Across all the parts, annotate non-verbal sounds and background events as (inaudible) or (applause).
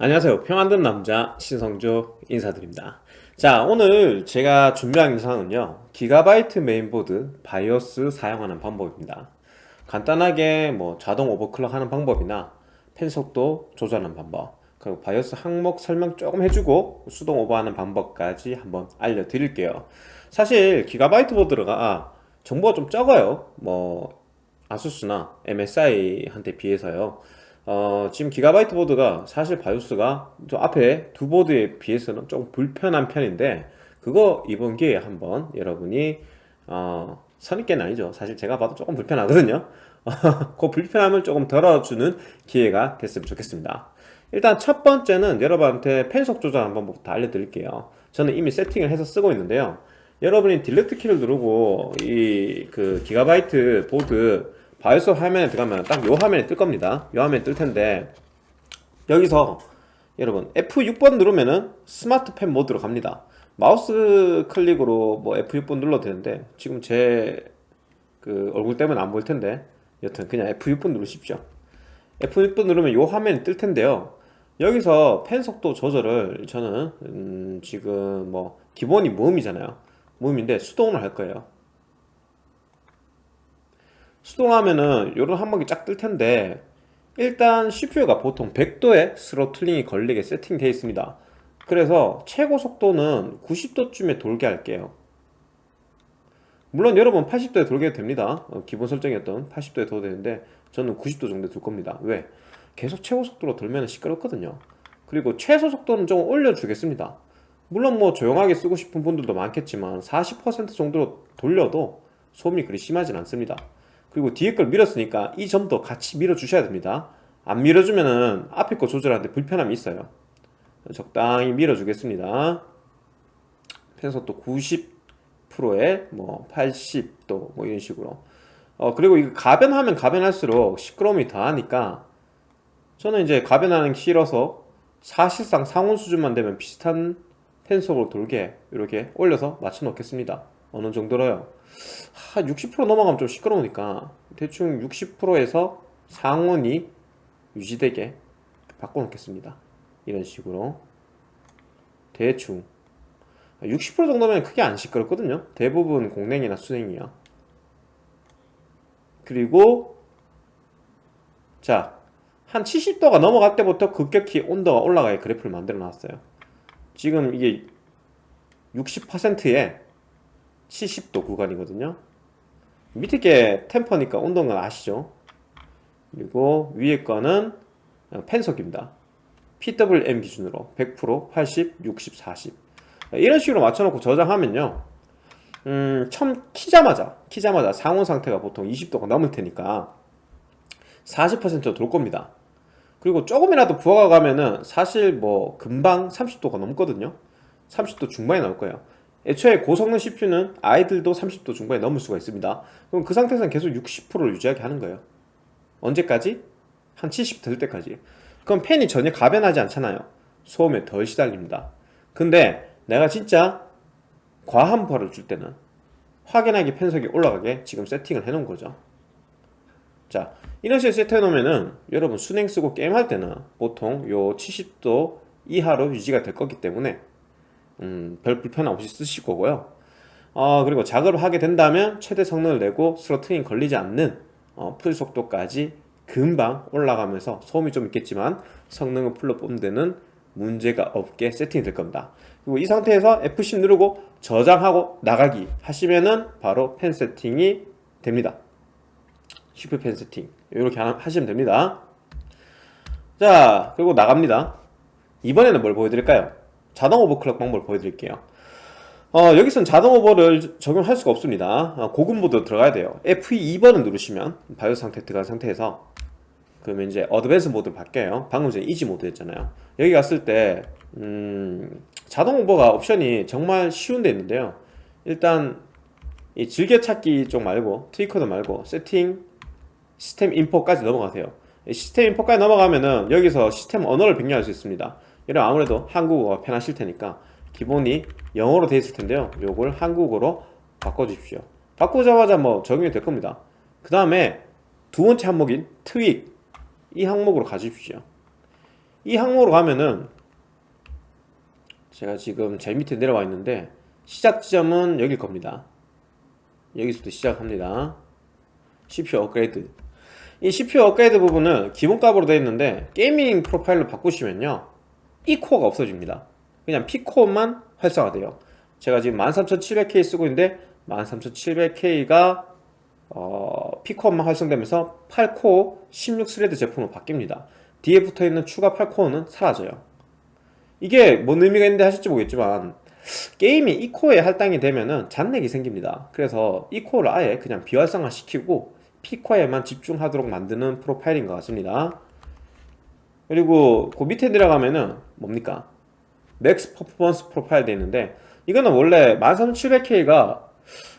안녕하세요. 평안든 남자 신성조 인사드립니다. 자 오늘 제가 준비한 영상은요 기가바이트 메인보드 바이오스 사용하는 방법입니다. 간단하게 뭐 자동 overclock 하는 방법이나 팬 속도 조절하는 방법 그리고 바이오스 항목 설명 조금 해주고 수동 오버하는 방법까지 한번 알려드릴게요. 사실 기가바이트 보드가 정보가 좀 적어요. 뭐 아수스나 MSI한테 비해서요 어, 지금 기가바이트 보드가 사실 바이오스가 저 앞에 두 보드에 비해서는 좀 불편한 편인데 그거 이번 기회에 한번 여러분이 어, 선입견 아니죠. 사실 제가 봐도 조금 불편하거든요. (laughs) 그 불편함을 조금 덜어주는 기회가 됐으면 좋겠습니다. 일단 첫 번째는 여러분한테 팬속 조절하는 방법부터 알려드릴게요. 저는 이미 세팅을 해서 쓰고 있는데요. 여러분이 delete 키를 누르고 이 그 기가바이트 보드 바이오스 화면에 들어가면 딱 요 화면에 뜰 겁니다. 요 화면에 뜰 텐데 여기서 여러분 F6번 누르면은 smart fan 모드로 갑니다. 마우스 클릭으로 뭐 F6번 눌러도 되는데 지금 제 그 얼굴 때문에 안 보일 텐데 여튼 그냥 F6번 누르십시오. F6번 누르면 요 화면이 뜰 텐데요. 여기서 팬 속도 조절을 저는 음 지금 뭐 기본이 normal이잖아요. 모음인데 수동으로 할 거예요 수동하면은 요런 항목이 쫙 뜰 텐데 일단 CPU가 보통 100도의 스로틀링이 걸리게 세팅되어 있습니다. 그래서 최고 속도는 90도쯤에 돌게 할게요. 물론 여러분 80도에 돌게 됩니다. 어, 기본 설정이었던 80도에 둬도 되는데 저는 90도 정도 둘 겁니다. 왜? 계속 최고 속도로 돌면 시끄럽거든요. 그리고 최소 속도는 좀 올려주겠습니다. 물론 뭐 조용하게 쓰고 싶은 분들도 많겠지만 40% 정도로 돌려도 소음이 그리 심하진 않습니다 그리고 뒤에 걸 밀었으니까 이 점도 같이 밀어 주셔야 됩니다. 안 밀어주면은 앞에 거 조절하는데 불편함이 있어요. 적당히 밀어 주겠습니다. 펜속도 90%에 뭐 80도 뭐 이런 식으로. 어 그리고 이거 가변하면 가변할수록 시끄러움이 더하니까 저는 이제 가변하는 게 싫어서 사실상 상온 수준만 되면 비슷한 펜속으로 돌게 이렇게 올려서 맞춰 놓겠습니다. 어느 정도로요 한 60% 넘어가면 좀 시끄러우니까 대충 60%에서 상온이 유지되게 바꿔 놓겠습니다. 이런 식으로. 대충. 60% 정도면 크게 안 시끄럽거든요. 대부분 공냉이나 수냉이야 그리고 자 한 70도가 넘어갈 때부터 급격히 온도가 올라가게 그래프를 만들어 놨어요. 지금 이게 60%에 70도 구간이거든요. 밑에 게 템퍼니까 온도는 아시죠? 그리고 위에 거는 펜석입니다. PWM 기준으로 100% 80, 60, 40 이런 식으로 맞춰놓고 저장하면요. 음, 처음 키자마자 키자마자 상온 상태가 보통 20도가 넘을 테니까 40%돌 겁니다. 그리고 조금이라도 부하가 가면은 사실 뭐 금방 30도가 넘거든요. 30도 중반에 나올 거예요 애초에 고성능 CPU는 아이들도 30도 중반에 넘을 수가 있습니다. 그럼 그 상태에서는 계속 60%를 유지하게 하는 거예요. 언제까지? 한 70 될 때까지. 그럼 팬이 전혀 가변하지 않잖아요. 소음에 덜 시달립니다. 근데 내가 진짜 과한 부하를 줄 때는 확연하게 팬속이 올라가게 지금 세팅을 해 놓은 거죠. 자 이런 식으로 세팅해 놓으면은 여러분 수냉 쓰고 게임할 때는 보통 요 70도 이하로 유지가 될 거기 때문에 음, 별 불편함 없이 쓰실 거고요. 어, 그리고 작업을 하게 된다면 최대 성능을 내고 throttling 걸리지 않는 어, full 속도까지 금방 올라가면서 소음이 좀 있겠지만 성능을 full로 뽑는 데는 문제가 없게 세팅이 될 겁니다. 그리고 이 상태에서 F10 누르고 저장하고 나가기 하시면은 바로 팬 세팅이 됩니다. 슈퍼 팬 세팅. 이렇게 하시면 됩니다. 자 그리고 나갑니다. 이번에는 뭘 보여드릴까요 자동 overclock 방법을 보여드릴게요. 어, 여기선 자동 오버를 적용할 수가 없습니다. 어, 고급 모드 들어가야 돼요. F2번을 누르시면 바이오스 상태 들어간 상태에서 그러면 이제 advance 모드로 바뀌어요. 방금 전에 easy 모드였잖아요. 여기 갔을 때 음, 자동 오버가 옵션이 정말 쉬운 데 있는데요. 일단 이 즐겨찾기 쪽 말고 tweaker도 말고 세팅 system info까지 넘어가세요. system info까지 넘어가면은 여기서 시스템 언어를 변경할 수 있습니다 이런 아무래도 한국어가 편하실 테니까 기본이 영어로 되어 있을 텐데요. 요걸 한국어로 바꿔 주십시오. 바꾸자마자 뭐 적용이 될 겁니다. 그 다음에 두 번째 항목인 tweak. 이 항목으로 가주십시오. 이 항목으로 가면은 제가 지금 제일 밑에 내려와 있는데 시작 지점은 여길 겁니다. 여기서부터 시작합니다. CPU 업그레이드. 이 CPU 업그레이드 부분은 기본값으로 되어 있는데 gaming profile로 바꾸시면요 E코어가 없어집니다. 그냥 P코어만 활성화돼요. 제가 지금 13700K 쓰고 있는데 13700K가 어, P코어만 활성되면서 8코어 16 thread 제품으로 바뀝니다. 뒤에 붙어있는 추가 8코어는 사라져요. 이게 뭔 의미가 있는데 하실지 모르겠지만 게임이 E코어에 할당이 되면은 잔렉이 생깁니다. 그래서 E코어를 아예 그냥 비활성화 시키고 P코어에만 집중하도록 만드는 profile인 것 같습니다 그리고 그 밑에 내려가면은 뭡니까? Max Performance Profile 되어 있는데 이거는 원래 13700K가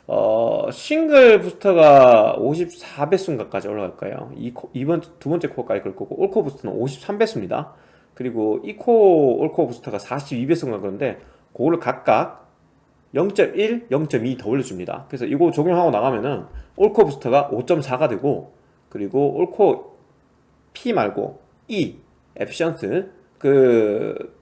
어, 싱글 부스터가 54배수인가까지 올라갈 거예요. 이 코, 이번 두 번째 코어까지 그럴 거고 all core 부스터는 53배수입니다. 그리고 E코어 all core 부스터가 42배수인가 그런데 그거를 각각 0.1, 0.2 더 올려줍니다. 그래서 이거 적용하고 나가면은 all core 부스터가 5.4가 되고 그리고 all core P 말고 E efficient 그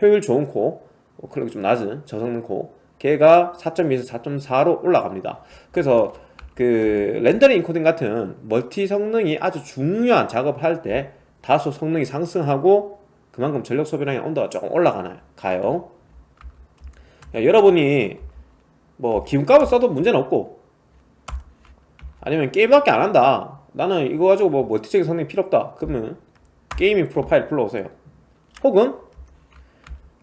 효율 좋은 코 클럭이 좀 낮은 저성능 코 걔가 4.2에서 4.4로 올라갑니다. 그래서 그 렌더링 인코딩 같은 멀티 성능이 아주 중요한 작업을 할때 다소 성능이 상승하고 그만큼 전력 소비량이랑 온도가 조금 올라가나요? 야, 여러분이 뭐 기름값을 써도 문제는 없고 아니면 게임밖에 안 한다. 나는 이거 가지고 뭐 멀티적인 성능이 필요 없다. 그러면 Gaming Profile 불러오세요. 혹은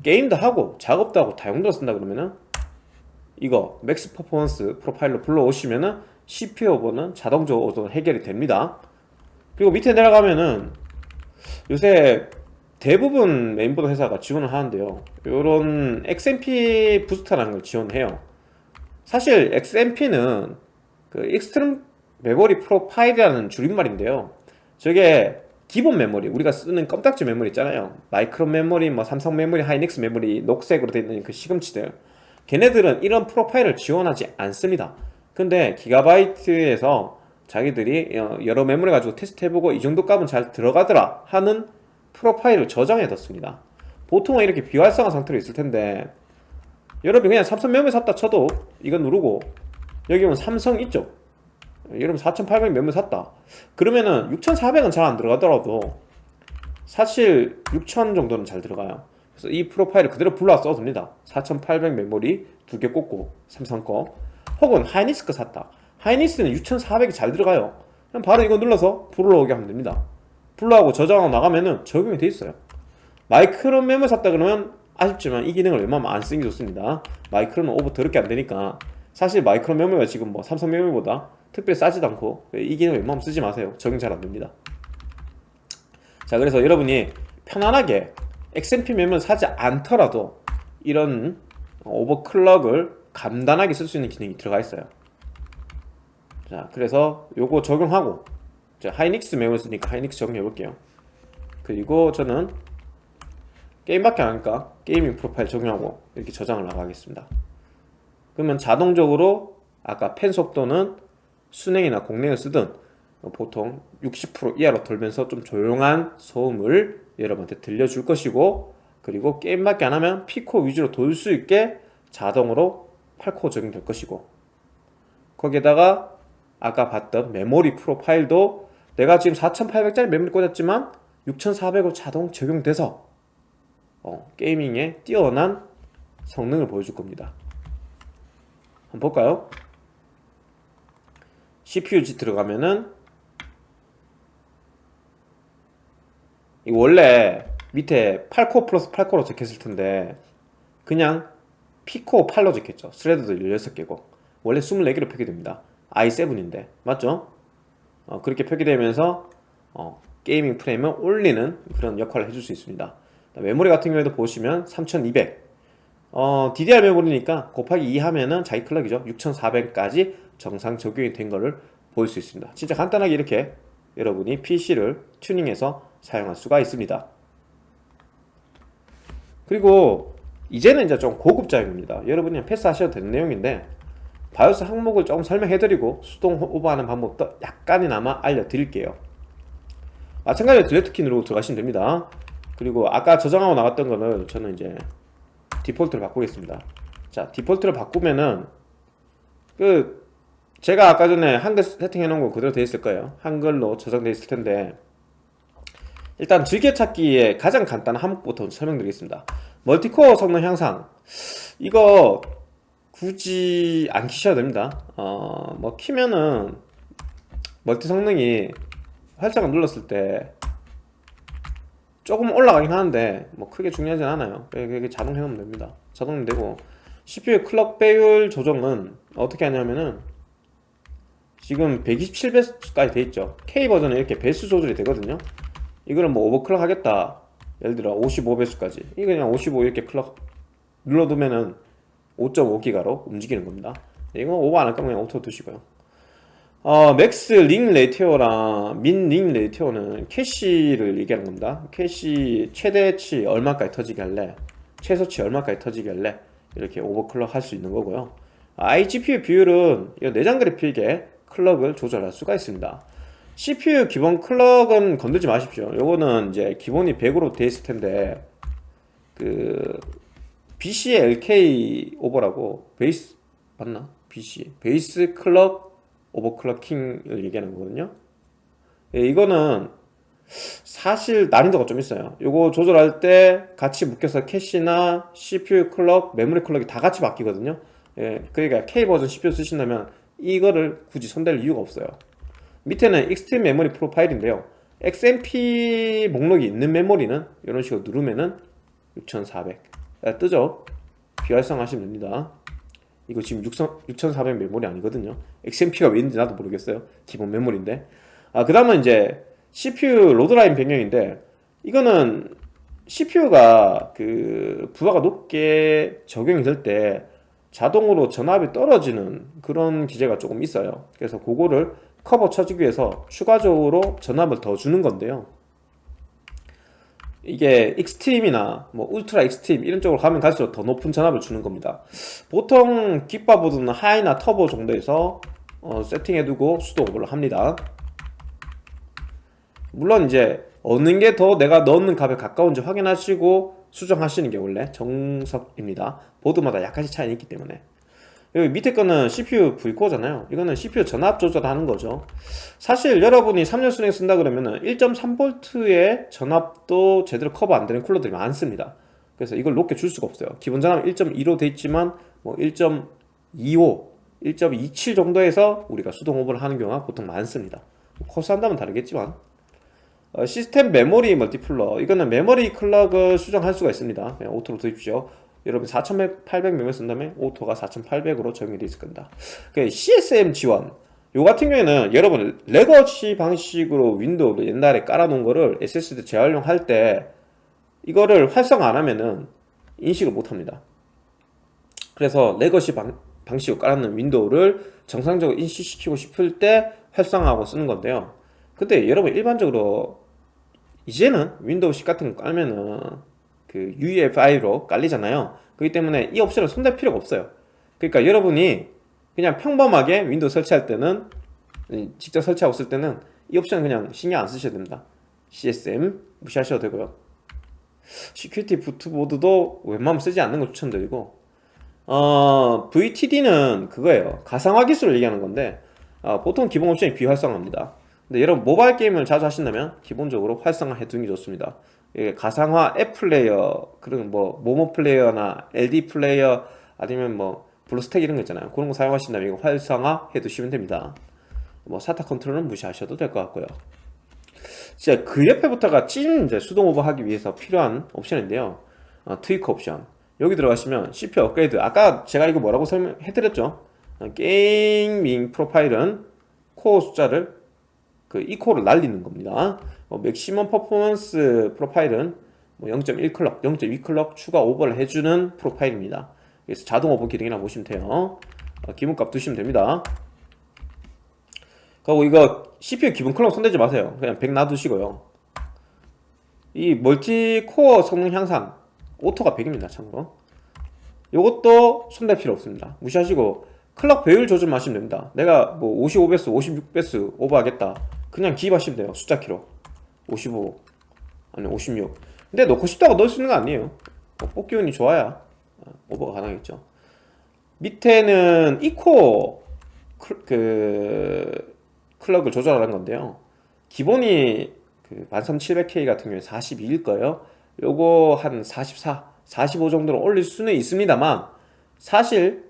게임도 하고 작업도 하고 다용도로 쓴다 그러면은 이거 Max Performance Profile로 불러오시면은 CPU 오버는 자동적으로 해결이 됩니다. 그리고 밑에 내려가면은 요새 대부분 메인보드 회사가 지원을 하는데요. 요런 XMP 부스터라는 걸 지원해요. 사실 XMP는 그 Extreme Memory Profile이라는 줄임말인데요. 저게 기본 메모리 우리가 쓰는 껌딱지 메모리 있잖아요. 마이크론 메모리, 뭐 삼성 메모리, 하이닉스 메모리 녹색으로 되어 있는 그 시금치들. 걔네들은 이런 프로파일을 지원하지 않습니다. 근데 기가바이트에서 자기들이 어, 여러 메모리 가지고 테스트 해보고 이 정도 값은 잘 들어가더라 하는 프로파일을 저장해 뒀습니다. 보통은 이렇게 비활성화 상태로 있을 텐데 여러분 그냥 삼성 메모리 샀다 쳐도 이거 누르고 여기 보면 삼성 있죠 여러분 4800 메모리 샀다. 그러면은 6400은 잘 안 들어가더라도 사실 6000 정도는 잘 들어가요. 그래서 이 프로파일을 그대로 불러 써도 됩니다. 4800 메모리 두 개 꽂고 삼성 거. 혹은 하이닉스 거 샀다. 하이닉스는 6400이 잘 들어가요. 그냥 바로 이거 눌러서 불러오게 하면 됩니다. 불러하고 저장하고 나가면은 적용이 돼 있어요. 마이크론 메모리 샀다 그러면 아쉽지만 이 기능을 웬만하면 안 쓰는 게 좋습니다. 마이크론은 오버 더럽게 안 되니까. 사실 마이크론 메모리가 지금 뭐 삼성 메모리보다 특별히 싸지도 않고 이 기능 웬만하면 쓰지 마세요. 적용 잘 안됩니다. 자 그래서 여러분이 편안하게 XMP 메모를 사지 않더라도 이런 오버클럭을 간단하게 쓸 수 있는 기능이 들어가 있어요. 자 그래서 요거 적용하고 자, 하이닉스 메모리를 쓰니까 하이닉스 적용해 볼게요. 그리고 저는 게임밖에 안 하니까 Gaming Profile 적용하고 이렇게 저장을 나가겠습니다. 그러면 자동적으로 아까 팬 속도는 수랭이나 공랭을 쓰든 보통 60% 이하로 돌면서 좀 조용한 소음을 여러분한테 들려줄 것이고 그리고 게임밖에 안 하면 P코 위주로 돌 수 있게 자동으로 8코 적용될 것이고 거기에다가 아까 봤던 메모리 프로파일도 내가 지금 4800짜리 메모리 꽂았지만 6400으로 자동 적용돼서 어, 게이밍에 뛰어난 성능을 보여줄 겁니다 한번 볼까요? CPU 들어가면은 이 원래 밑에 8코어 플러스 8코어로 적혔을 텐데 그냥 P코어 8로 적혔죠. 스레드도 16개고. 원래 24개로 표기됩니다. i7인데. 맞죠? 어, 그렇게 표기되면서 어, gaming 프레임을 올리는 그런 역할을 해줄 수 있습니다. 메모리 같은 경우에도 보시면 3200 어, DDR 메모리니까 곱하기 2 하면은 자기 클럭이죠. 6400까지 정상 적용이 된 것을 볼 수 있습니다. 진짜 간단하게 이렇게 여러분이 PC를 튜닝해서 사용할 수가 있습니다. 그리고 이제는 이제 좀 고급 내용입니다. 여러분이 패스하셔도 되는 내용인데 바이오스 항목을 조금 설명해드리고 수동 오버하는 방법도 약간이나마 알려드릴게요. 마찬가지로 Delete 키 누르고 들어가시면 됩니다. 그리고 아까 저장하고 나갔던 거는 저는 이제 디폴트를 바꾸겠습니다. 자 디폴트를 바꾸면은 그 제가 아까 전에 한글 세팅해 놓은 거 그대로 돼 있을 거예요. 한글로 저장돼 있을 텐데. 일단 즐겨찾기의 가장 간단한 항목부터 설명드리겠습니다. 멀티코어 성능 향상. 이거 굳이 안 키셔도 됩니다. 어 뭐 키면은 멀티 성능이 활자가 눌렀을 때 조금 올라가긴 하는데 뭐 크게 중요하진 않아요. 그게 자동 해놓으면 됩니다. 자동 되고. CPU 클럭 배율 조정은 어떻게 하냐면은 지금 127배수까지 돼 있죠. K 버전은 이렇게 배수 조절이 되거든요. 이거는 뭐 오버클럭 하겠다. 예를 들어 55배수까지. 이거 그냥 55 이렇게 클럭 눌러두면은 5.5기가로 움직이는 겁니다. 이거 오버 안 할 거면 그냥 auto 두시고요. 어, Max Ring Ratio랑 Min Ring Ratio는 캐시를 얘기하는 겁니다. 캐시 최대치 얼마까지 터지게 할래? 최소치 얼마까지 터지게 할래? 이렇게 오버클럭 할 수 있는 거고요. iGPU 비율은 이 내장 그래픽에 클럭을 조절할 수가 있습니다. CPU 기본 클럭은 건들지 마십시오. 요거는 이제 기본이 100으로 돼 있을 텐데 그 BC의 LK 오버라고 베이스 맞나? BC 베이스 클럭 오버클럭킹을 얘기하는 거거든요. 예, 이거는 사실 난이도가 좀 있어요. 요거 조절할 때 같이 묶여서 캐시나 CPU 클럭, 메모리 클럭이 다 같이 바뀌거든요. 예, 그러니까 K버전 CPU 쓰신다면 이거를 굳이 손댈 이유가 없어요. 밑에는 Extreme Memory Profile인데요. XMP 목록이 있는 메모리는 이런 식으로 누르면은 6400 아, 뜨죠? 비활성하시면 됩니다. 이거 지금 6400 메모리 아니거든요. XMP가 왜 있는지 나도 모르겠어요. 기본 메모리인데. 아, 그 다음은 이제 CPU load line 변경인데 이거는 CPU가 그 부하가 높게 적용이 될 때 자동으로 전압이 떨어지는 그런 기제가 조금 있어요. 그래서 그거를 커버 쳐주기 위해서 추가적으로 전압을 더 주는 건데요. 이게 extreme이나 뭐 ultra extreme 이런 쪽으로 가면 갈수록 더 높은 전압을 주는 겁니다. 보통 깃바보드는 하이나 터보 정도에서 어, 세팅해두고 수동 오버를 합니다. 물론 이제 어느 게 더 내가 넣는 값에 가까운지 확인하시고 수정하시는 게 원래 정석입니다. 보드마다 약간씩 차이는 있기 때문에. 여기 밑에 거는 CPU V코어잖아요. 이거는 CPU 전압 조절하는 거죠. 사실 여러분이 3년 수냉 쓴다 그러면은 1.3V의 전압도 제대로 커버 안 되는 쿨러들이 많습니다. 그래서 이걸 높게 줄 수가 없어요. 기본 전압 1.2로 돼 있지만 뭐 1.25, 1.27 정도에서 우리가 수동 오버를 하는 경우가 보통 많습니다. 커수 한다면 다르겠지만 어, System Memory Multiplier. 이거는 메모리 클럭을 수정할 수가 있습니다. 그냥 auto로 두십시오. 여러분 4800명 쓴 다음에 auto가 4800으로 적용이 되어 있을 겁니다. 그 CSM 지원. 요 같은 경우에는 여러분 legacy 방식으로 윈도우를 옛날에 깔아놓은 거를 SSD 재활용할 때 이거를 활성 안 하면은 인식을 못 합니다. 그래서 legacy 방, 방식으로 깔아놓은 윈도우를 정상적으로 인식시키고 싶을 때 활성화하고 쓰는 건데요 근데 여러분 일반적으로 이제는 윈도우 10 같은 거 깔면은 그 UEFI로 깔리잖아요. 그렇기 때문에 이 옵션을 손댈 필요가 없어요. 그러니까 여러분이 그냥 평범하게 윈도우 설치할 때는 직접 설치하고 쓸 때는 이 옵션은 그냥 신경 안 쓰셔도 됩니다. CSM 무시하셔도 되고요. security boot 모드도 웬만하면 쓰지 않는 걸 추천드리고 어, VT-d는 그거예요. 가상화 기술을 얘기하는 건데 어, 보통 기본 옵션이 비활성화입니다 근데 여러분 모바일 게임을 자주 하신다면 기본적으로 활성화 해두는 게 좋습니다. 가상화 앱 플레이어 그런 뭐 모모 플레이어나 LD 플레이어 아니면 뭐 블루스택 이런 거 있잖아요. 그런 거 사용하신다면 이거 활성화 해 두시면 됩니다. 뭐 SATA 컨트롤은 무시하셔도 될 것 같고요. 진짜 그 옆에부터가 찐 이제 수동 오버 하기 위해서 필요한 옵션인데요. 어, tweak 옵션. 여기 들어가시면 CPU 업그레이드. 아까 제가 이거 뭐라고 설명해 드렸죠? 어, gaming profile은 코어 숫자를 그 이 코어를 날리는 겁니다 뭐 maximum performance profile은 뭐 0.1클럭, 0.2클럭 추가 오버를 해주는 profile입니다. 그래서 자동 오버 기능이라 보시면 돼요. 어, 기본값 두시면 됩니다. 그리고 이거 CPU 기본 클럭 손대지 마세요. 그냥 100 놔두시고요. 이 멀티 코어 성능 향상 auto가 100입니다. 참고로. 이것도 손댈 필요 없습니다. 무시하시고 클럭 배율 조절만 하시면 됩니다. 내가 뭐 55배수, 56배수 오버하겠다. 그냥 기입하시면 돼요. 숫자 키로. 55 아니 56 근데 놓고 싶다고 넣을 수 있는 거 아니에요. 뭐 뽑기 운이 좋아야 어, 오버가 가능하겠죠. 밑에는 E코어 클- 그 클럭을 조절하는 건데요. 기본이 그 13700K 같은 경우에 42일 거예요. 요거 한 44, 45 정도로 올릴 수는 있습니다만 사실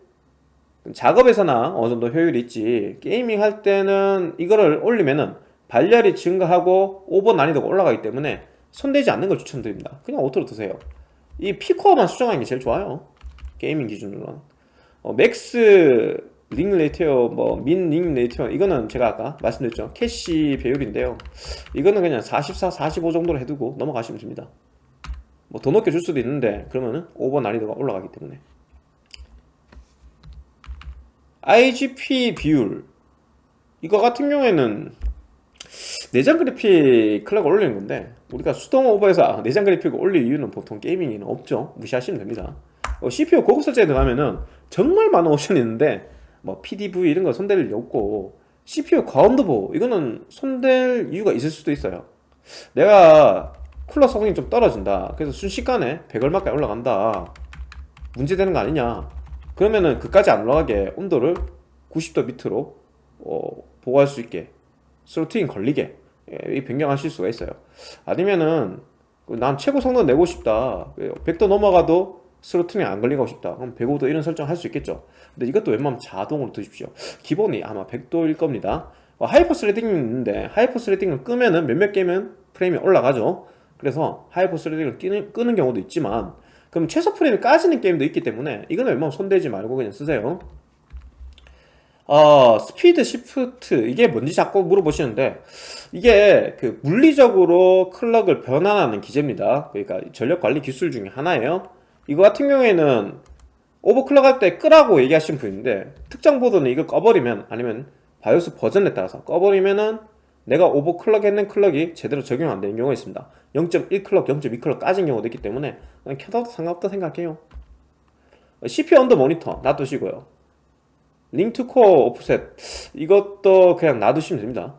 작업에서나 어느 정도 효율이 있지 gaming 할 때는 이거를 올리면은 발열이 증가하고 오버 난이도가 올라가기 때문에 손대지 않는 걸 추천드립니다. 그냥 auto로 두세요. 이 P코어만 수정하는 게 제일 좋아요. gaming 기준으로는. 어, max ring ratio 뭐 min ring ratio 이거는 제가 아까 말씀드렸죠. 캐시 배율인데요. 이거는 그냥 44, 45 정도로 해두고 넘어가시면 됩니다. 뭐 더 높게 줄 수도 있는데 그러면은 오버 난이도가 올라가기 때문에. IGP 비율. 이거 같은 경우에는 내장 그래픽 클럭을 올리는 건데 우리가 수동 오버해서 아, 내장 그래픽을 올릴 이유는 보통 게이밍에는 없죠. 무시하시면 됩니다. 어, CPU 고급 설정에 들어가면은 정말 많은 옵션이 있는데 뭐 PDV 이런 거 손댈 일 없고 CPU 과온도 보호 이거는 손댈 이유가 있을 수도 있어요. 내가 쿨러 성능이 좀 떨어진다. 그래서 순식간에 100 얼마까지 올라간다. 문제되는 거 아니냐. 그러면은 그까지 안 올라가게 온도를 90도 밑으로 어, 보호할 수 있게 throttling 걸리게. 예, 이 변경하실 수가 있어요. 아니면은 난 최고 성능 내고 싶다. 100도 넘어가도 throttling 안 걸리고 싶다. 그럼 105도 이런 설정 할 수 있겠죠. 근데 이것도 웬만하면 자동으로 두십시오. 기본이 아마 100도일 겁니다. 어, hyper threading이 있는데 hyper threading을 끄면은 몇몇 게임 프레임이 올라가죠. 그래서 hyper threading을 끄는, 끄는 경우도 있지만 그럼 최소 프레임이 까지는 게임도 있기 때문에 이거는 웬만하면 손대지 말고 그냥 쓰세요 어, Speed Shift. 이게 뭔지 자꾸 물어보시는데 이게 그 물리적으로 클럭을 변환하는 기제입니다. 그러니까 전력 관리 기술 중에 하나예요. 이거 같은 경우에는 오버클럭 할 때 끄라고 얘기하신 분인데 특정 보드는 이걸 꺼버리면 아니면 BIOS 버전에 따라서 꺼버리면은 내가 오버클럭 했는 클럭이 제대로 적용 안 되는 경우가 있습니다. 0.1클럭, 0.2클럭 까진 경우도 있기 때문에 켜둬도 상관없다 생각해요. CPU under monitor 놔두시고요 ring to core offset. 이것도 그냥 놔두시면 됩니다.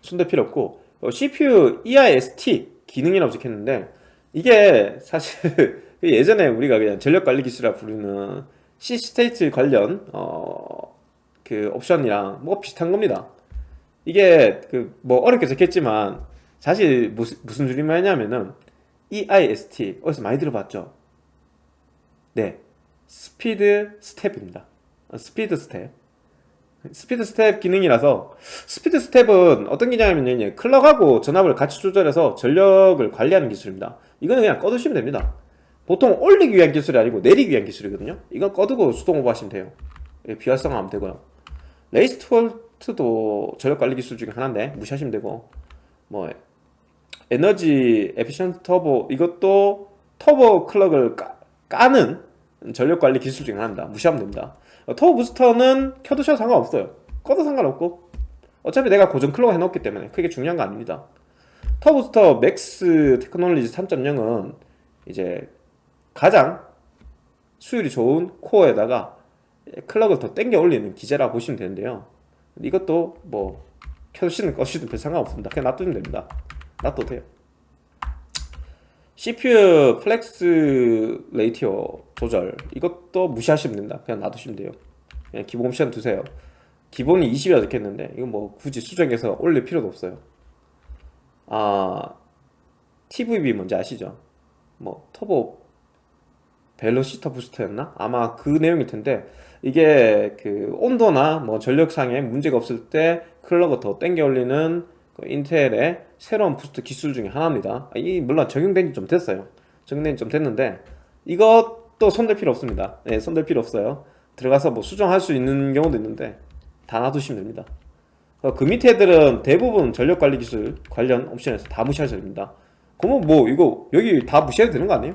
손댈 필요 없고. 어, CPU EIST 기능이라고 적혔는데 이게 사실 (laughs) 예전에 우리가 그냥 전력관리 기술이라 부르는 C-state 관련 어, 그 옵션이랑 뭐 비슷한 겁니다. 이게 그 뭐 어렵게 적혔지만 사실 무슨, 무슨 줄임말이냐면은 EIST 어디서 많이 들어봤죠? 네. SpeedStep입니다. 어, SpeedStep. SpeedStep 기능이라서 SpeedStep은 어떤 기냐면요 클럭하고 전압을 같이 조절해서 전력을 관리하는 기술입니다. 이거는 그냥 꺼두시면 됩니다. 보통 올리기 위한 기술이 아니고 내리기 위한 기술이거든요. 이건 꺼두고 수동 오버 하시면 돼요. 예, 비활성화하면 되고요. race to halt도 전력 관리 기술 중에 하나인데 무시하시면 되고 뭐 energy efficient turbo 이것도 터보 클럭을 까, 까는 전력 관리 기술 중에 하나입니다. 무시하면 됩니다. 어, turbo booster는 켜두셔도 상관없어요. 꺼도 상관없고. 어차피 내가 고정 클럭 해놓기 때문에 크게 중요한 거 아닙니다. turbo booster max technology 3.0은 이제 가장 수율이 좋은 코어에다가 클럭을 더 땡겨 올리는 기제라 보시면 되는데요. 이것도 뭐 켜두시든 꺼시든 별 상관없습니다. 그냥 놔두면 됩니다. 놔둬도 돼요 CPU flex ratio 조절. 이것도 무시하시면 됩니다. 그냥 놔두시면 돼요. 그냥 기본 옵션 두세요. 기본이 20이라 적혔는데 이거 뭐 굳이 수정해서 올릴 필요도 없어요. 아 TVB 뭔지 아시죠? 뭐 turbo velocity booster였나? 아마 그 내용일 텐데 이게 그 온도나 뭐 전력상에 문제가 없을 때 클럭을 더 땡겨 올리는 그 인텔의 새로운 boost 기술 중에 하나입니다. 이 물론 적용된 지 좀 됐어요. 적용된 지 좀 됐는데 이것도 손댈 필요 없습니다. 네, 손댈 필요 없어요. 들어가서 뭐 수정할 수 있는 경우도 있는데 다 놔두시면 됩니다. 어, 그 밑에 애들은 대부분 전력관리 기술 관련 옵션에서 다 무시하셔야 됩니다. 그러면 뭐 이거 여기 다 무시해도 되는 거 아니에요?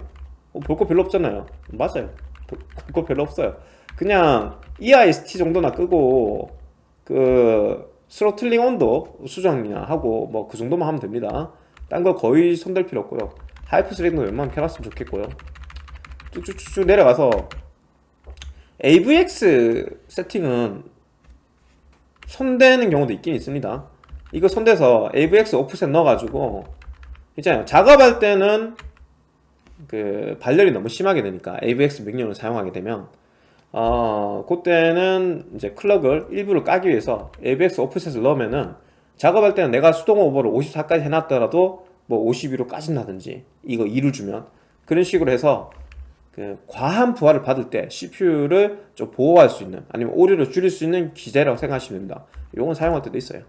어, 볼거 별로 없잖아요. 맞아요. 볼거 별로 없어요. 그냥 EIST 정도나 끄고 그 throttling 온도 수정이나 하고 뭐 그 정도만 하면 됩니다. 딴 거 거의 손댈 필요 없고요. hyper threading도 웬만하면 켜놨으면 좋겠고요. 쭉쭉쭉 내려가서 AVX 세팅은 손대는 경우도 있긴 있습니다. 이거 손대서 AVX 오프셋 넣어가지고 있잖아요. 작업할 때는 그 발열이 너무 심하게 되니까 AVX 명령을 사용하게 되면 어 그때는 이제 클럭을 일부를 까기 위해서 AVX 오프셋을 넣으면은 작업할 때는 내가 수동 오버를 54까지 해놨더라도 뭐 52로 까진다든지 이거 2를 주면 그런 식으로 해서 그 과한 부하를 받을 때 CPU를 좀 보호할 수 있는 아니면 오류를 줄일 수 있는 기제라고 생각하시면 됩니다. 이건 사용할 때도 있어요.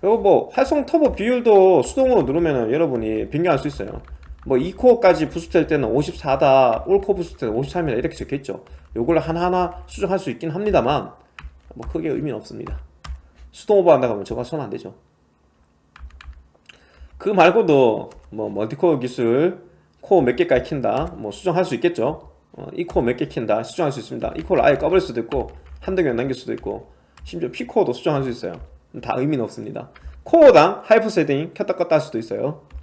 그리고 뭐 활성 터보 비율도 수동으로 누르면 여러분이 변경할 수 있어요 뭐 2코어까지 boost할 때는 54다 all core boost 때는 53이다 이렇게 적혀있죠. 요걸 하나하나 수정할 수 있긴 합니다만 뭐 크게 의미는 없습니다. 수동 오버한다고 하면 저거 손 안 대죠. 그 말고도 뭐 multi core 기술 코어 몇 개까지 킨다 뭐 수정할 수 있겠죠. 어, E core 몇 개 킨다 수정할 수 있습니다. E core를 아예 꺼버릴 수도 있고 한두 개만 남길 수도 있고 심지어 P core도 수정할 수 있어요. 다 의미는 없습니다. 코어당 hyper threading 켰다 껐다 할 수도 있어요. 어,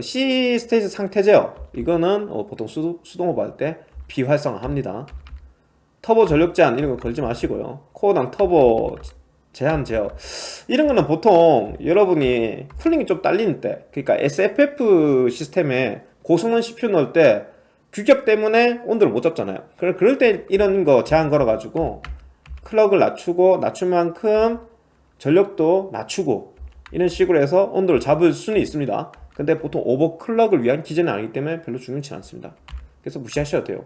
C state 상태 제어 이거는 어, 보통 수, 수동 오버 할때 비활성화합니다. 터보 전력 제한 이런 거 걸지 마시고요. 코어당 터보 제한 제어. 이런 거는 보통 여러분이 쿨링이 좀 딸리는 때 그러니까 SFF 시스템에 고성능 CPU 넣을 때 규격 때문에 온도를 못 잡잖아요. 그럴 그럴 때 이런 거 제한 걸어 가지고 클럭을 낮추고 낮출 만큼 전력도 낮추고 이런 식으로 해서 온도를 잡을 수는 있습니다 근데 보통 오버클럭을 위한 기제는 아니기 때문에 별로 중요치 않습니다. 그래서 무시하셔도 돼요.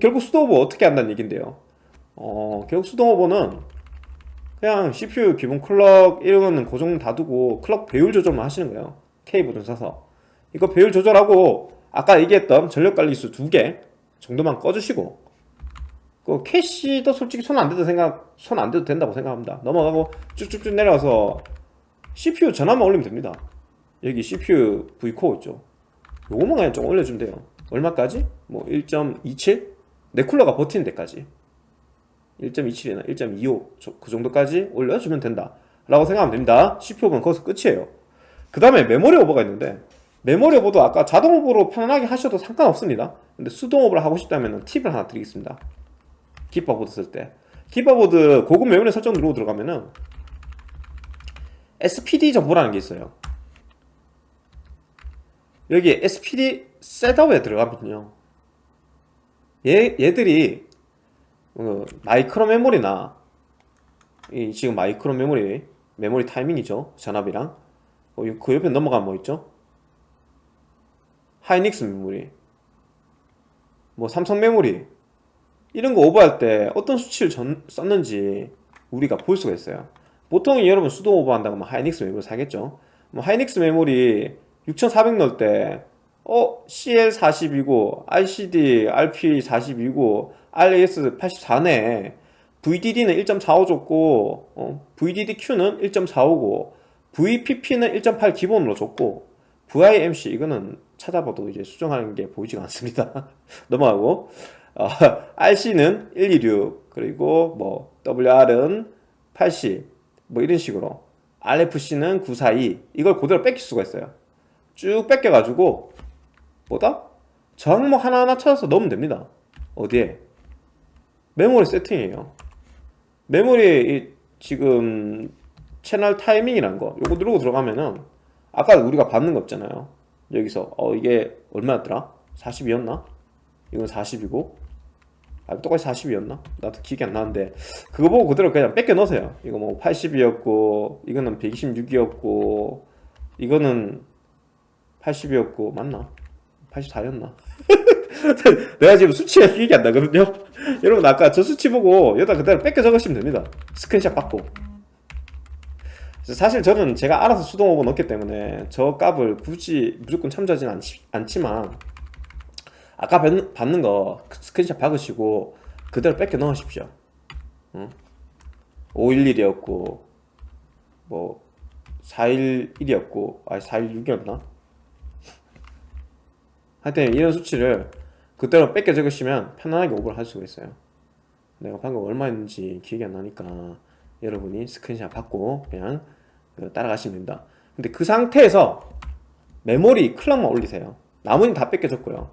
결국 수도 오버 어떻게 한다는 얘긴데요. 어 결국 수동 오버는 그냥 CPU 기본 클럭 이런 거는 고정 다 두고 클럭 배율 조절만 하시는 거예요. K 버전 사서. 이거 배율 조절하고 아까 얘기했던 전력 관리수 두 개 정도만 꺼주시고 그 캐시도 솔직히 손 안 대도 생각 손 안 대도 된다고 생각합니다. 넘어가고 쭉쭉쭉 내려와서 CPU 전압만 올리면 됩니다 여기 CPU V코어 있죠. 요거만 그냥 좀 올려주면 돼요. 얼마까지? 뭐 1.27? 내 쿨러가 버티는 데까지. 1.27이나 1.25 그 정도까지 올려주면 된다. 라고 생각하면 됩니다. CPU 오버는 거기서 끝이에요. 그 다음에 메모리 오버가 있는데 메모리 오버도 아까 자동 오버로 편안하게 하셔도 상관없습니다. 근데 수동 오버를 하고 싶다면 팁을 하나 드리겠습니다. 기가 보드 쓸 때. 기가 보드 고급 메모리 설정 누르고 들어가면은 SPD 정보라는 게 있어요 여기 SPD setup에 들어가면요. 얘, 얘들이 어, 마이크론 메모리나 이 지금 마이크론 메모리 메모리 타이밍이죠. 전압이랑. 어, 그 옆에 넘어가면 뭐 있죠? 하이닉스 메모리. 뭐 삼성 메모리. 이런 거 오버할 때 어떤 수치를 전, 썼는지 우리가 볼 수가 있어요. 보통 여러분 수동 오버한다고 하면 하이닉스 메모리 사겠죠? 뭐 하이닉스 메모리 6400 넣을 때 어? CL40이고 RCD RP40이고 RAS 84네. VDD는 1.45 줬고 어, VDDQ는 1.45고 VPP는 1.8 기본으로 줬고 VIMC 이거는 찾아봐도 이제 수정하는 게 보이지가 않습니다. (laughs) 넘어가고. 어, RC는 126 그리고 뭐 WR은 80 뭐 이런 식으로. RFC는 942 이걸 그대로 뺏길 수가 있어요 쭉 뺏겨가지고 뭐다? 저 항목 하나하나 찾아서 넣으면 됩니다 어디에? 메모리 세팅이에요 메모리 지금 채널 타이밍이라는 거 요거 누르고 들어가면은 아까 우리가 받는 거 없잖아요 여기서 어 이게 얼마였더라? 40이었나? 이건 40이고 아 똑같이 40이었나? 나도 기억이 안 나는데 그거 보고 그대로 그냥 뺏겨 넣으세요 이거 뭐 80이었고 이거는 126이었고 이거는 80이었고 맞나? 84였나? (laughs) 내가 지금 수치가 기억이 안 나거든요 (laughs) 여러분 아까 저 수치 보고 여기다 그대로 뺏겨 적으시면 됩니다 스크린샷 받고 사실 저는 제가 알아서 수동 오버 넣기 때문에 저 값을 굳이 무조건 참조하지는 않지, 않지만 아까 박는, 박는 거 스크린샷 박으시고 그대로 베껴 넣으십시오 응? 511이었고 뭐 411이었고 아 416이었나? 하여튼 이런 수치를 그대로 베껴 적으시면 편안하게 오버를 할 수가 있어요. 내가 방금 얼마 했는지 기억이 안 나니까 여러분이 스크린샷 받고 그냥 그 따라가시면 됩니다. 근데 그 상태에서 메모리 클럭만 올리세요. 나머지는 다 뺏겨졌고요.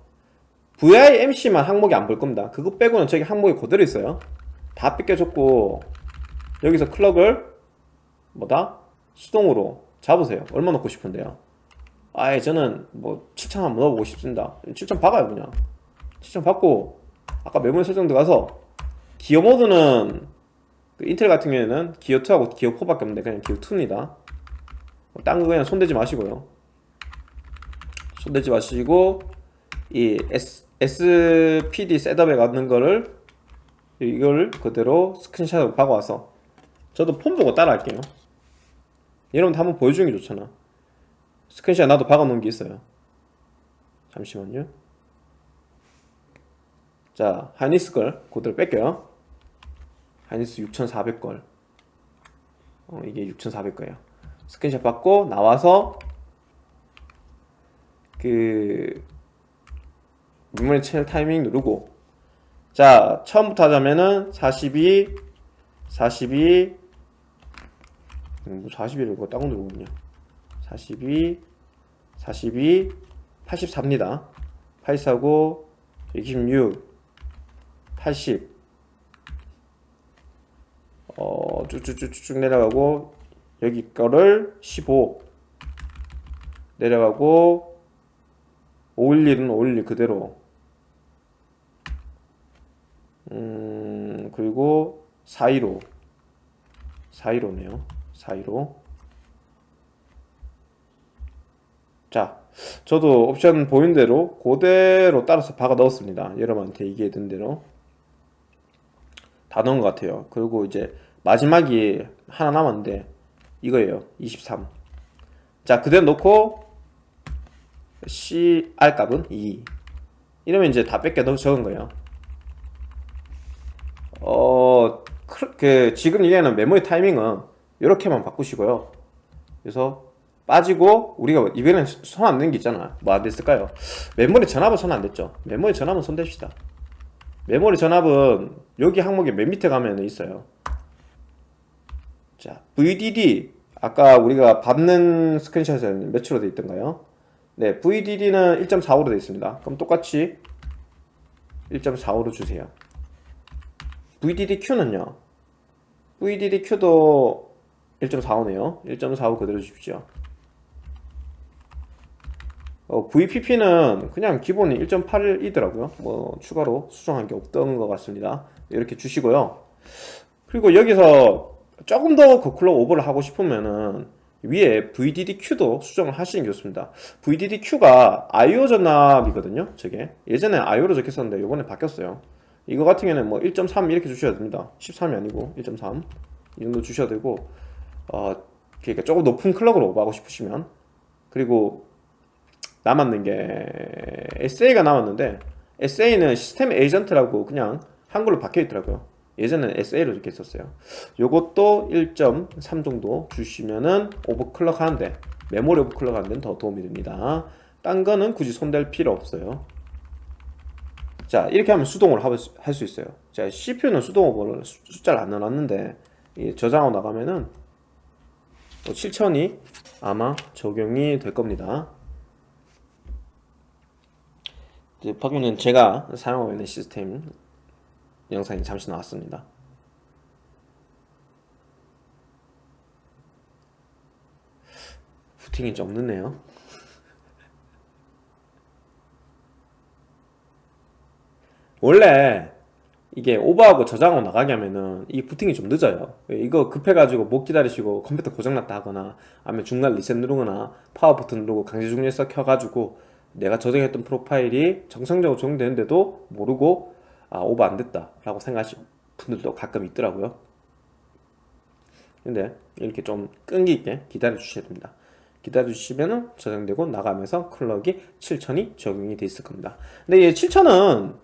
VIMC만 항목이 안 볼 겁니다. 그거 빼고는 저기 항목이 그대로 있어요. 다 뺏겨졌고 여기서 클럭을 뭐다? 수동으로 잡으세요. 얼마 넣고 싶은데요 아예 저는 뭐 7천 한번 넣어보고 싶습니다. 7천 박아요 그냥. 7천 받고 아까 메모리 설정 들어가서 기어 모드는 그 인텔 같은 경우에는 기어 2하고 기어 4밖에 없는데 그냥 기어 2입니다. 딴거 그냥 손대지 마시고요. 손대지 마시고 이 S, SPD setup에 맞는 거를 이걸 그대로 screenshot으로 박아와서 저도 폰 보고 따라 할게요. 여러분도 한번 보여주는 게 좋잖아 스크린샷 나도 박아놓은 게 있어요. 잠시만요. 자 하이닉스 걸 그대로 베낄게요. 하이닉스 6400걸. 어, 이게 6400거예요. 스크린샷 받고 나와서 그 메모리 채널 타이밍 누르고. 자 처음부터 하자면은 42 42 음, 뭐 41을 그거 따고 누르군요 42 42 84입니다. 84고 26 80 어, 쭉쭉쭉쭉 내려가고 여기 거를 15 내려가고 511은 511 그대로. 음 그리고 415 415네요. 415 자 저도 옵션 보인 대로 그대로 따라서 박아 넣었습니다. 여러분한테 얘기해둔 대로. 다 넣은 것 같아요. 그리고 이제 마지막이 하나 남았는데 이거예요. 23자 그대로 놓고 CR 값은 2 이러면 이제 다 뺏겨 넣어 적은 거예요. 어, 그, 그 지금 얘기하는 메모리 타이밍은 이렇게만 바꾸시고요. 그래서 빠지고 우리가 이번엔 손안댄게 있잖아. 뭐 안 됐을까요? 메모리 전압은 손 안 댔죠. 메모리 전압은 손 댑시다. 메모리 전압은 여기 항목에 맨 밑에 가면 있어요. 자 VDD 아까 우리가 받는 스크린샷에는 몇으로 되어 있던가요? 네 VDD는 1.45로 되어 있습니다. 그럼 똑같이 1.45로 주세요. VDDQ는요? VDDQ도 1.45네요. 1.45 그대로 주십시오 어, VPP는 그냥 기본이 1.8이더라고요. 뭐 추가로 수정한 게 없던 것 같습니다. 이렇게 주시고요. 그리고 여기서 조금 더 거클로 오버를 하고 싶으면은 위에 VDDQ도 수정을 하시는 게 좋습니다. VDDQ가 IO 전압이거든요 저게. 예전에 IO로 적혔었는데 이번에 바뀌었어요. 이거 같은 경우는 뭐 1.3 이렇게 주셔야 됩니다. 13이 아니고 1.3 이 정도 주셔야 되고 어 그러니까 조금 높은 클럭으로 오버하고 싶으시면. 그리고 남았는 게 SA가 남았는데 SA는 시스템 에이전트라고 그냥 한글로 박혀 있더라고요. 예전에는 SA로 이렇게 썼어요. 요것도 1.3 정도 주시면은 오버클럭 하는데 메모리 오버클럭 하는 데는 더 도움이 됩니다. 딴 거는 굳이 손댈 필요 없어요. 자 이렇게 하면 수동으로 할 수 있어요. 자 CPU는 수동 오버를 숫자를 안 넣어놨는데 저장하고 나가면은 7000이 뭐 아마 적용이 될 겁니다 방금은 제가 사용하고 있는 시스템 영상이 잠시 나왔습니다. 부팅이 좀 늦네요? (laughs) 원래 이게 오버하고 저장하고 나가게 하면은 이 부팅이 좀 늦어요. 이거 급해가지고 못 기다리시고 컴퓨터 고장났다 하거나 아니면 중간 리셋 누르거나 파워 버튼 누르고 강제 종료해서 켜가지고 내가 저장했던 프로파일이 정상적으로 적용되는데도 모르고 아 오버 안 됐다 라고 생각하시는 분들도 가끔 있더라고요. 근데 이렇게 좀 끈기 있게 기다려 주셔야 됩니다. 기다려 주시면 저장되고 나가면서 클럭이 7000이 적용이 돼 있을 겁니다. 근데 이 7000은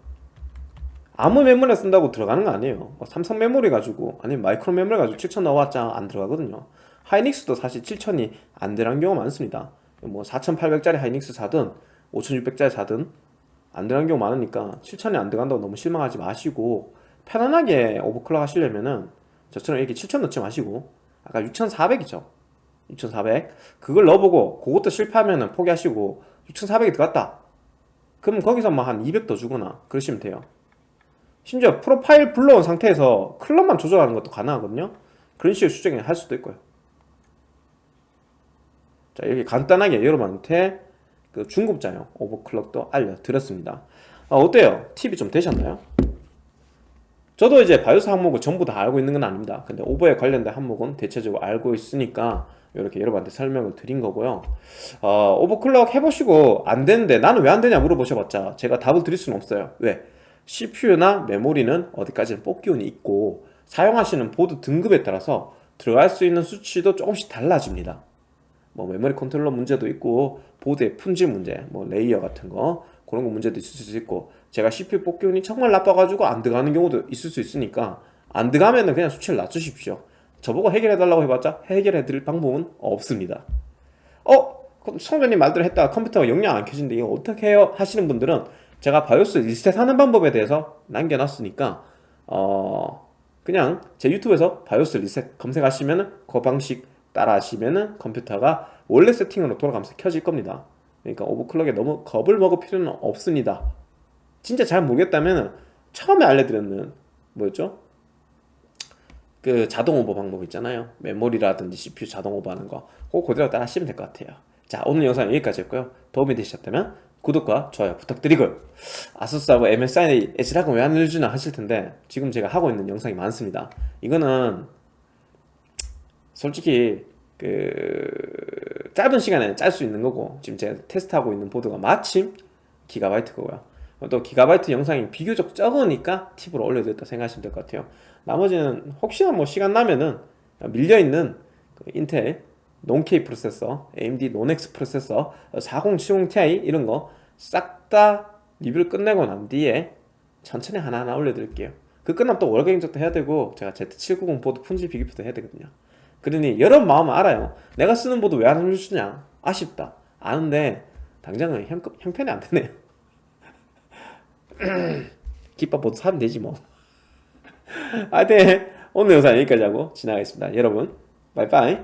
아무 메모리 쓴다고 들어가는 거 아니에요. 뭐 삼성 메모리 가지고 아니면 마이크로 메모리 가지고 7000 나왔자 안 들어가거든요. 하이닉스도 사실 7000이 안 들어간 경우가 많습니다. 뭐 4800짜리 하이닉스 사든 5600짜리 사든 안 들어간 경우 많으니까 7000이 안 들어간다고 너무 실망하지 마시고 편안하게 오버클럭 하시려면은 저처럼 이렇게 7000 넣지 마시고 아까 6400이죠? 6400 그걸 넣어보고 그것도 실패하면은 포기하시고 6400이 들어갔다. 그럼 거기서 뭐한200 더 주거나 그러시면 돼요. 심지어 프로파일 불러온 상태에서 클럭만 조절하는 것도 가능하거든요. 그런 식으로 수정을 할 수도 있고요. 자 이렇게 간단하게 여러분한테 그 중급자용 오버클럭도 알려드렸습니다 아, 어때요? 팁이 좀 되셨나요? 저도 이제 BIOS 항목을 전부 다 알고 있는 건 아닙니다 근데 오버에 관련된 항목은 대체적으로 알고 있으니까 이렇게 여러분한테 설명을 드린 거고요 어, overclock 해보시고 안 되는데 나는 왜 안 되냐 물어보셔봤자 제가 답을 드릴 수는 없어요 왜? CPU나 메모리는 어디까지나 뽑기운이 있고 사용하시는 보드 등급에 따라서 들어갈 수 있는 수치도 조금씩 달라집니다 뭐 메모리 컨트롤러 문제도 있고 보드의 품질 문제 뭐 layer 같은 거 그런 거 문제도 있을 수 있고 제가 CPU 뽑기운이 정말 나빠가지고 안 들어가는 경우도 있을 수 있으니까 안 들어가면은 그냥 수치를 낮추십시오 저보고 해결해 달라고 해봤자 해결해 드릴 방법은 없습니다 어? 성전님 말대로 했다가 컴퓨터가 영영 안 켜진데 이거 어떻게 해요? 하시는 분들은 제가 바이오스 리셋 하는 방법에 대해서 남겨놨으니까 어 그냥 제 유튜브에서 바이오스 리셋 검색하시면은 그 방식 따라 하시면은 컴퓨터가 원래 세팅으로 돌아가면서 켜질 겁니다. 그러니까 오버클럭에 너무 겁을 먹을 필요는 없습니다. 진짜 잘 모르겠다면 처음에 알려드렸는 뭐였죠? 그 자동 오버 방법 있잖아요. 메모리라든지 CPU 자동 오버하는 거. 그거 그대로 따라 하시면 될 것 같아요. 자 오늘 영상 여기까지 했고요. 도움이 되셨다면 구독과 좋아요 부탁드리고요 아수스하고 MSI H락은 왜안 알려주나 하실 텐데 지금 제가 하고 있는 영상이 많습니다. 이거는 솔직히 그 짧은 시간에 짤 수 있는 거고 지금 제가 테스트하고 있는 보드가 마침 기가바이트 거고요. 또 기가바이트 영상이 비교적 적으니까 팁으로 올려드렸다 생각하시면 될 것 같아요. 나머지는 혹시나 뭐 시간 나면은 밀려있는 그 인텔 non-K 프로세서, AMD non-X 프로세서, 4070ti 이런 거 싹 다 리뷰를 끝내고 난 뒤에 천천히 하나하나 올려드릴게요. 그 끝나면 또 월경 인적도 해야 되고 제가 Z790 보드 품질 비교표도 해야 되거든요 그러니 여러분 마음은 알아요. 내가 쓰는 보드 왜안 올려주냐? 아쉽다. 아는데 당장은 형, 형편이 안 되네요. (laughs) 기밥 보드 사면 되지 뭐. (laughs) 하여튼 오늘 영상 여기까지 하고 지나가겠습니다. 여러분 바이바이